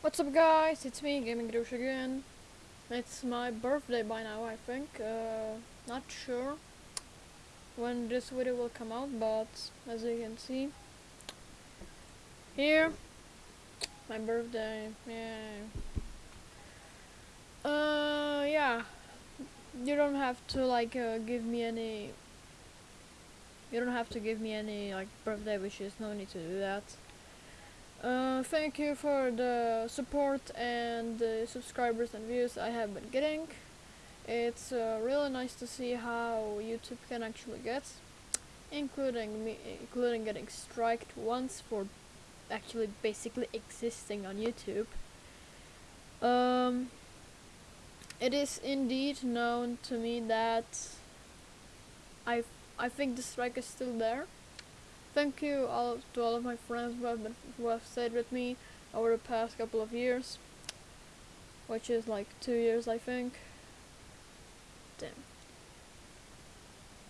What's up guys, it's me, Gaming Douche again. It's my birthday by now, I think. Uh, not sure when this video will come out, but as you can see, here, my birthday, yeah. Uh, yeah, you don't have to like uh, give me any, you don't have to give me any like birthday wishes, no need to do that. Uh, thank you for the support and the subscribers and views I have been getting. It's uh, really nice to see how YouTube can actually get, including me, including getting striked once for actually basically existing on YouTube. Um, it is indeed known to me that I I think the strike is still there thank you all to all of my friends who have been who have stayed with me over the past couple of years, which is like two years, I think. Damn.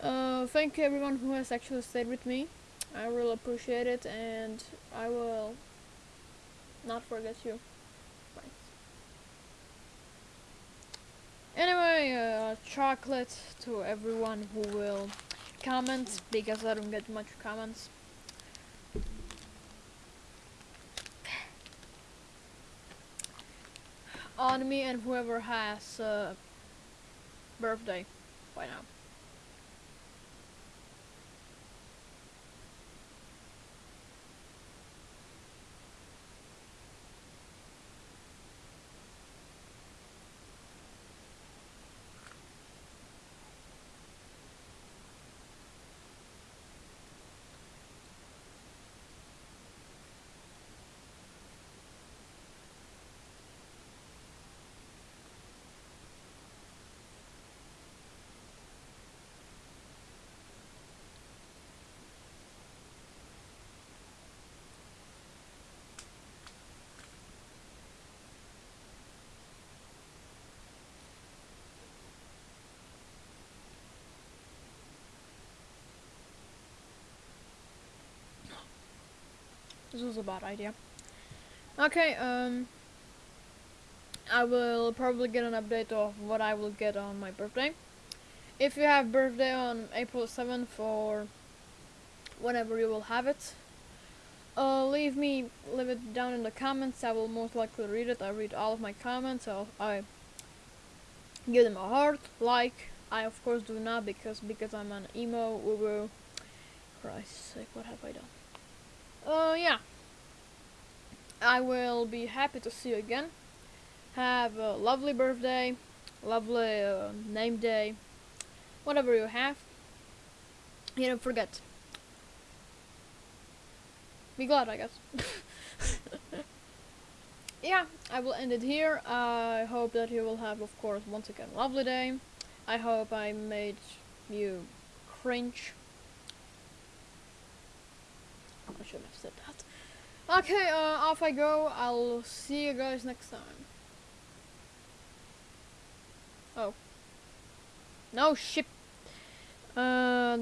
Uh, thank you everyone who has actually stayed with me. I really appreciate it, and I will not forget you. Anyway, uh, chocolate to everyone who will comment because I don't get much comments. On me and whoever has uh, birthday by now. This was a bad idea. Okay, um, I will probably get an update of what I will get on my birthday. If you have birthday on April 7th or whenever you will have it, uh, leave me, leave it down in the comments. I will most likely read it. I read all of my comments. So I give them a heart, like. I of course do not because because I'm an emo. Woo Christ's sake, what have I done? Uh, yeah. I will be happy to see you again. Have a lovely birthday, lovely uh, name day, whatever you have. You don't forget. Be glad, I guess. yeah, I will end it here. I hope that you will have, of course, once again, lovely day. I hope I made you cringe I should have said that. Okay, uh, off I go. I'll see you guys next time. Oh. No ship. Uh.